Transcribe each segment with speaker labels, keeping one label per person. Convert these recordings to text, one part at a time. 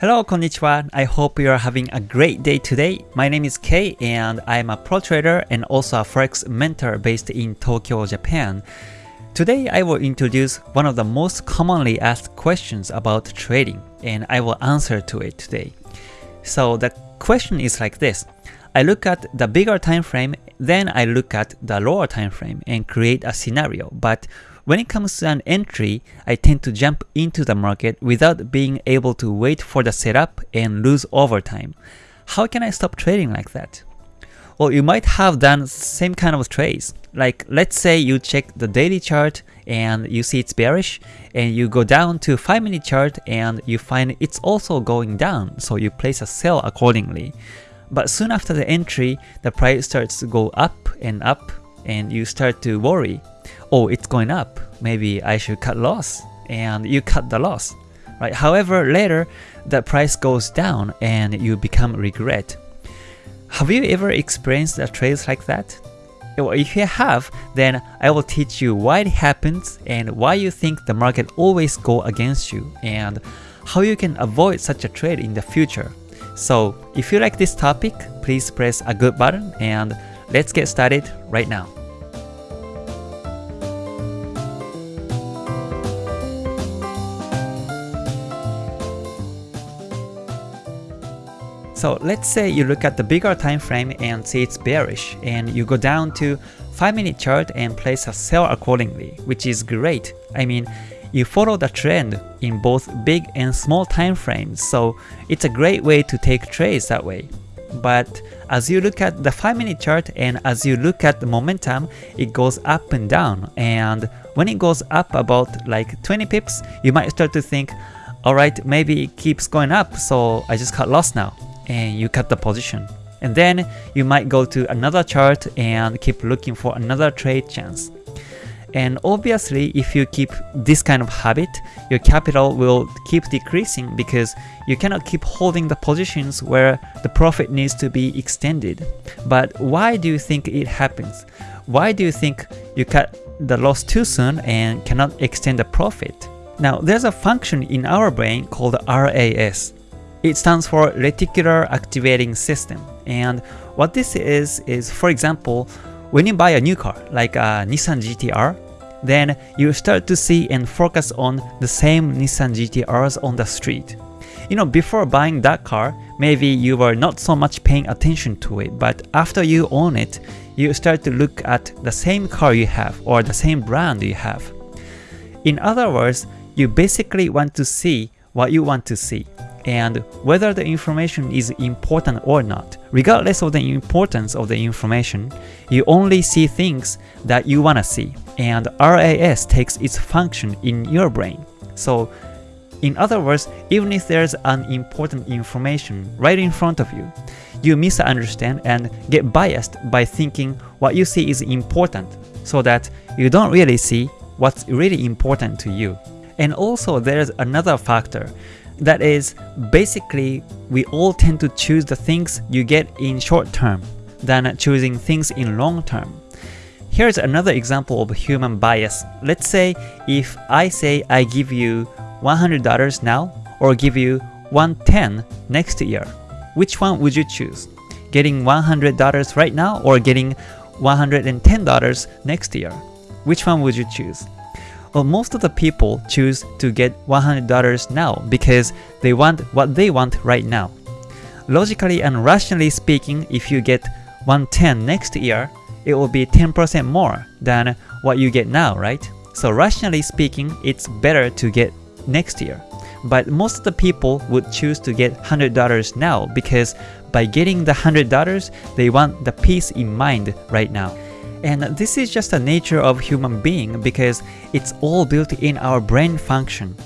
Speaker 1: Hello, konnichiwa. I hope you are having a great day today. My name is Kei and I'm a pro trader and also a forex mentor based in Tokyo, Japan. Today I will introduce one of the most commonly asked questions about trading and I will answer to it today. So the question is like this. I look at the bigger time frame, then I look at the lower time frame and create a scenario. But when it comes to an entry, I tend to jump into the market without being able to wait for the setup and lose overtime. How can I stop trading like that? Well, you might have done same kind of trades. Like let's say you check the daily chart and you see it's bearish and you go down to 5 minute chart and you find it's also going down so you place a sell accordingly. But soon after the entry, the price starts to go up and up and you start to worry oh, it's going up, maybe I should cut loss, and you cut the loss. Right? However, later, the price goes down and you become regret. Have you ever experienced a trades like that? If you have, then I will teach you why it happens and why you think the market always go against you and how you can avoid such a trade in the future. So if you like this topic, please press a good button and let's get started right now. So let's say you look at the bigger time frame and see it's bearish and you go down to 5 minute chart and place a sell accordingly, which is great. I mean, you follow the trend in both big and small time frames, so it's a great way to take trades that way. But as you look at the 5 minute chart and as you look at the momentum, it goes up and down and when it goes up about like 20 pips, you might start to think, alright, maybe it keeps going up, so I just got lost now and you cut the position. And then you might go to another chart and keep looking for another trade chance. And obviously, if you keep this kind of habit, your capital will keep decreasing because you cannot keep holding the positions where the profit needs to be extended. But why do you think it happens? Why do you think you cut the loss too soon and cannot extend the profit? Now, there's a function in our brain called RAS. It stands for Reticular Activating System. And what this is, is for example, when you buy a new car, like a Nissan GTR, then you start to see and focus on the same Nissan GTRs on the street. You know, before buying that car, maybe you were not so much paying attention to it, but after you own it, you start to look at the same car you have or the same brand you have. In other words, you basically want to see what you want to see and whether the information is important or not. Regardless of the importance of the information, you only see things that you wanna see, and RAS takes its function in your brain. So in other words, even if there's an important information right in front of you, you misunderstand and get biased by thinking what you see is important, so that you don't really see what's really important to you. And also there's another factor that is, basically, we all tend to choose the things you get in short term than choosing things in long term. Here's another example of human bias. Let's say if I say I give you $100 now or give you 110 next year, which one would you choose? Getting $100 right now or getting $110 next year? Which one would you choose? Well, most of the people choose to get $100 now because they want what they want right now. Logically and rationally speaking, if you get 110 next year, it will be 10% more than what you get now, right? So rationally speaking, it's better to get next year. But most of the people would choose to get $100 now because by getting the $100, they want the peace in mind right now. And this is just the nature of human being because it's all built in our brain function.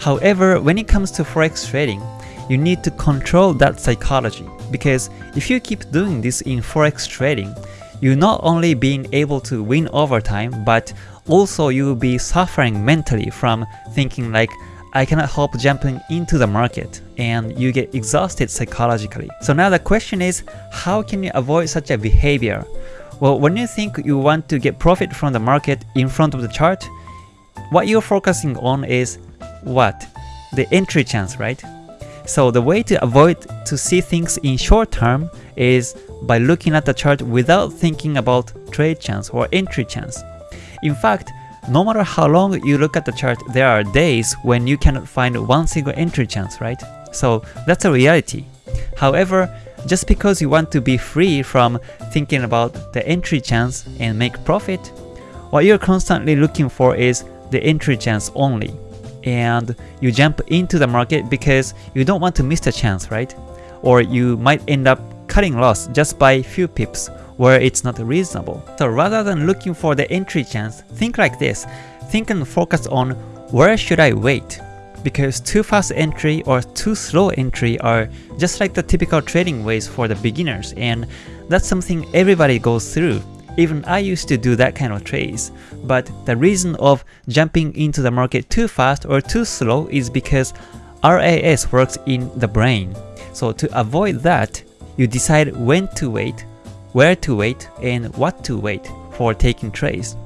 Speaker 1: However, when it comes to forex trading, you need to control that psychology because if you keep doing this in forex trading, you're not only being able to win over time, but also you will be suffering mentally from thinking like, I cannot help jumping into the market and you get exhausted psychologically. So now the question is, how can you avoid such a behavior? Well, when you think you want to get profit from the market in front of the chart, what you're focusing on is what? The entry chance, right? So the way to avoid to see things in short term is by looking at the chart without thinking about trade chance or entry chance. In fact, no matter how long you look at the chart, there are days when you cannot find one single entry chance, right? So that's a reality. However, just because you want to be free from thinking about the entry chance and make profit, what you're constantly looking for is the entry chance only. And you jump into the market because you don't want to miss the chance, right? Or you might end up cutting loss just by few pips where it's not reasonable. So rather than looking for the entry chance, think like this. Think and focus on where should I wait? Because too fast entry or too slow entry are just like the typical trading ways for the beginners and that's something everybody goes through. Even I used to do that kind of trades. But the reason of jumping into the market too fast or too slow is because RAS works in the brain. So to avoid that, you decide when to wait, where to wait, and what to wait for taking trades.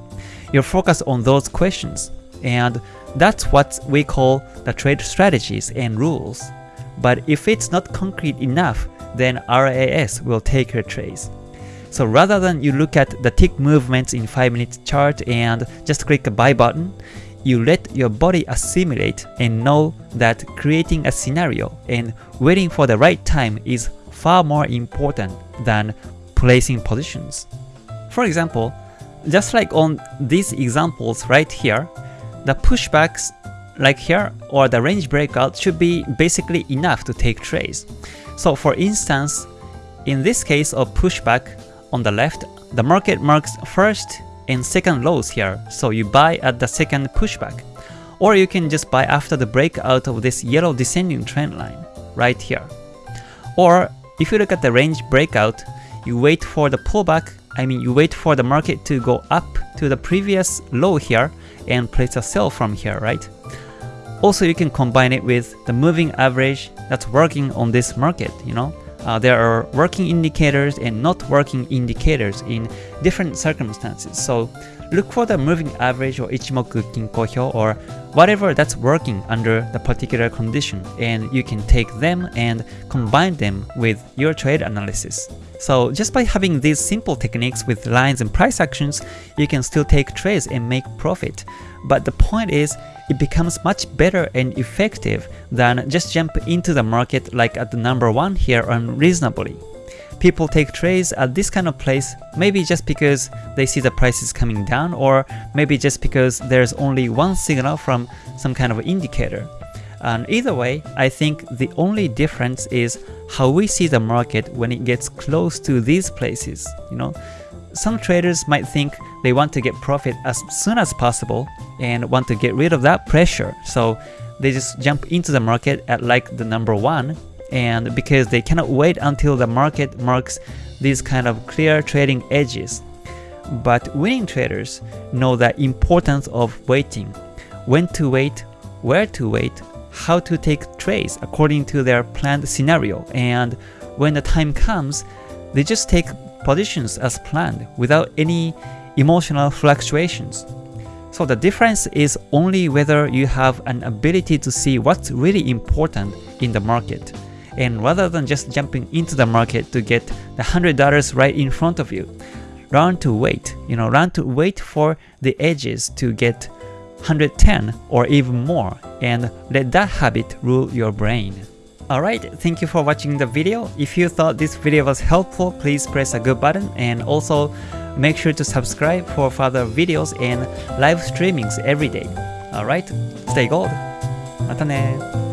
Speaker 1: You focus on those questions, and that's what we call the trade strategies and rules. But if it's not concrete enough, then RAS will take your trades. So rather than you look at the tick movements in 5 minute chart and just click a buy button, you let your body assimilate and know that creating a scenario and waiting for the right time is far more important than placing positions. For example, just like on these examples right here, the pushbacks like here or the range breakout should be basically enough to take trades. So for instance, in this case of pushback on the left, the market marks first and second lows here, so you buy at the second pushback. Or you can just buy after the breakout of this yellow descending trend line, right here. Or if you look at the range breakout, you wait for the pullback, I mean you wait for the market to go up to the previous low here and place a sell from here, right? Also you can combine it with the moving average that's working on this market, you know? Uh, there are working indicators and not working indicators in different circumstances. So look for the moving average or Ichimoku Kinko Hyo or whatever that's working under the particular condition and you can take them and combine them with your trade analysis. So just by having these simple techniques with lines and price actions, you can still take trades and make profit. But the point is, it becomes much better and effective than just jump into the market like at the number 1 here unreasonably. People take trades at this kind of place maybe just because they see the prices coming down or maybe just because there's only one signal from some kind of indicator. And either way, I think the only difference is how we see the market when it gets close to these places, you know. Some traders might think they want to get profit as soon as possible and want to get rid of that pressure. So they just jump into the market at like the number one and because they cannot wait until the market marks these kind of clear trading edges. But winning traders know the importance of waiting, when to wait, where to wait, how to take trades according to their planned scenario, and when the time comes, they just take positions as planned without any emotional fluctuations. So the difference is only whether you have an ability to see what's really important in the market And rather than just jumping into the market to get the $100 right in front of you, learn to wait. You know, learn to wait for the edges to get 110 or even more and let that habit rule your brain. Alright, thank you for watching the video. If you thought this video was helpful, please press a good button and also make sure to subscribe for further videos and live streamings every day. Alright, stay gold! またね